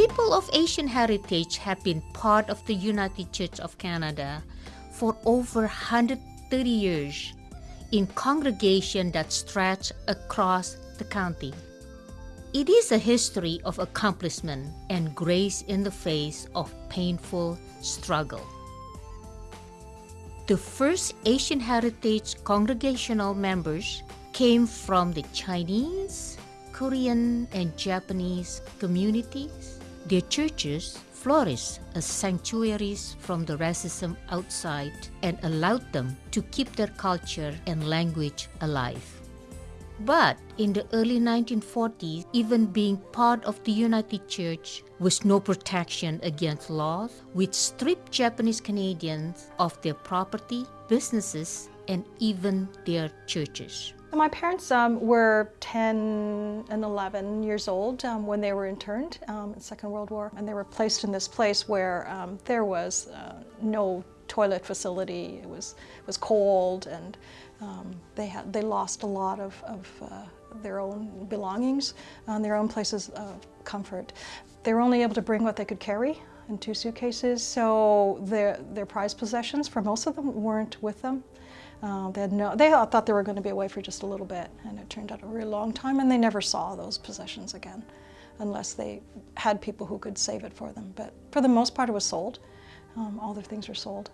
People of Asian heritage have been part of the United Church of Canada for over 130 years in congregation that stretch across the county. It is a history of accomplishment and grace in the face of painful struggle. The first Asian Heritage congregational members came from the Chinese, Korean, and Japanese communities. Their churches flourished as sanctuaries from the racism outside and allowed them to keep their culture and language alive. But in the early 1940s, even being part of the United Church was no protection against laws which stripped Japanese Canadians of their property, businesses, and even their churches. My parents um, were 10 and 11 years old um, when they were interned um, in Second World War, and they were placed in this place where um, there was uh, no toilet facility. It was it was cold, and um, they had they lost a lot of, of uh, their own belongings and their own places of comfort. They were only able to bring what they could carry in two suitcases, so their their prized possessions for most of them weren't with them. Uh, they, had no, they thought they were going to be away for just a little bit, and it turned out a really long time, and they never saw those possessions again, unless they had people who could save it for them. But for the most part, it was sold. Um, all their things were sold.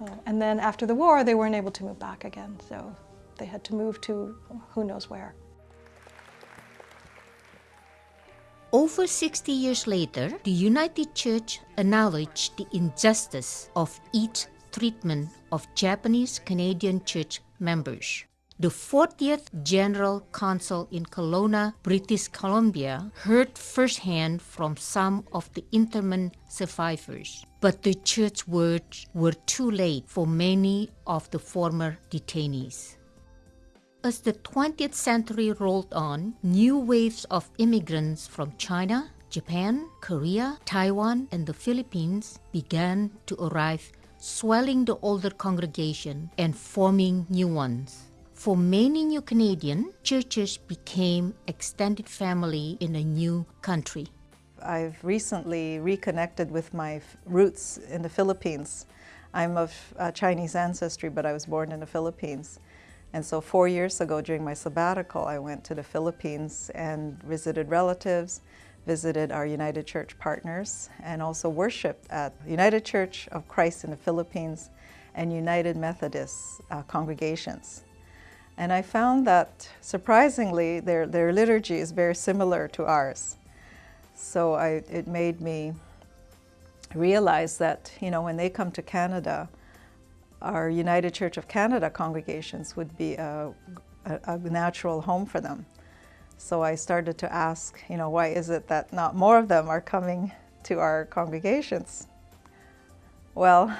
Uh, and then after the war, they weren't able to move back again, so they had to move to who knows where. Over 60 years later, the United Church acknowledged the injustice of each treatment of Japanese Canadian church members. The 40th General Council in Kelowna, British Columbia, heard firsthand from some of the internment survivors. But the church words were too late for many of the former detainees. As the 20th century rolled on, new waves of immigrants from China, Japan, Korea, Taiwan, and the Philippines began to arrive swelling the older congregation and forming new ones. For many new Canadian, churches became extended family in a new country. I've recently reconnected with my roots in the Philippines. I'm of uh, Chinese ancestry, but I was born in the Philippines. And so four years ago during my sabbatical, I went to the Philippines and visited relatives, visited our United Church partners and also worshiped at United Church of Christ in the Philippines and United Methodist uh, congregations. And I found that surprisingly their, their liturgy is very similar to ours. So I, it made me realize that, you know, when they come to Canada, our United Church of Canada congregations would be a, a, a natural home for them. So I started to ask, you know, why is it that not more of them are coming to our congregations? Well,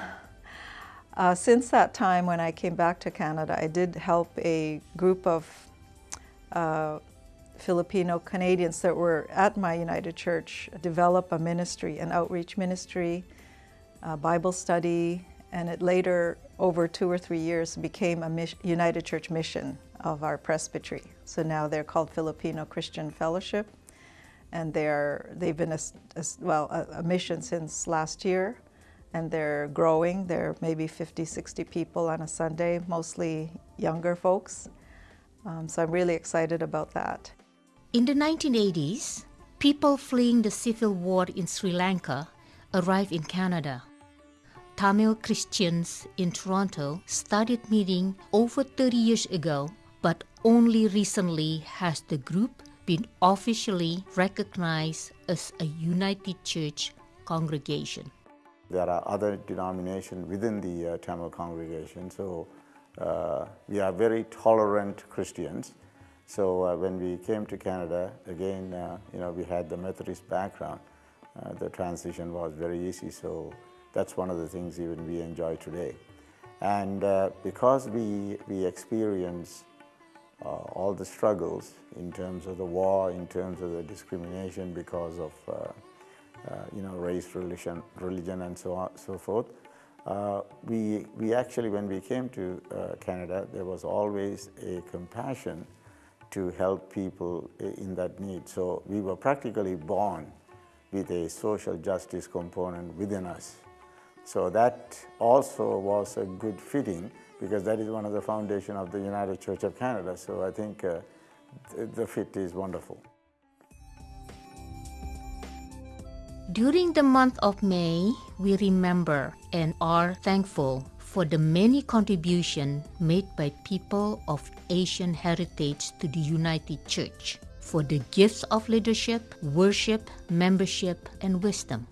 uh, since that time when I came back to Canada, I did help a group of uh, Filipino Canadians that were at my United Church develop a ministry, an outreach ministry, a Bible study, and it later, over two or three years, became a United Church mission of our presbytery. So now they're called Filipino Christian Fellowship, and they're, they've been, a, a well, a, a, mission since last year, and they're growing. They're maybe 50, 60 people on a Sunday, mostly younger folks. Um, so I'm really excited about that. In the 1980s, people fleeing the civil war in Sri Lanka arrived in Canada. Tamil Christians in Toronto started meeting over 30 years ago but only recently has the group been officially recognized as a United Church congregation. There are other denominations within the uh, Tamil congregation, so uh, we are very tolerant Christians. So uh, when we came to Canada, again, uh, you know, we had the Methodist background. Uh, the transition was very easy, so that's one of the things even we enjoy today. And uh, because we, we experience uh, all the struggles in terms of the war, in terms of the discrimination because of uh, uh, you know race, religion, religion, and so on, so forth. we we actually, when we came to Canada, there was always a compassion to help people in that need. So we were practically born with a social justice component within us. So that also was a good fitting because that is one of the foundation of the United Church of Canada. So I think uh, the, the fit is wonderful. During the month of May, we remember and are thankful for the many contributions made by people of Asian heritage to the United Church, for the gifts of leadership, worship, membership, and wisdom.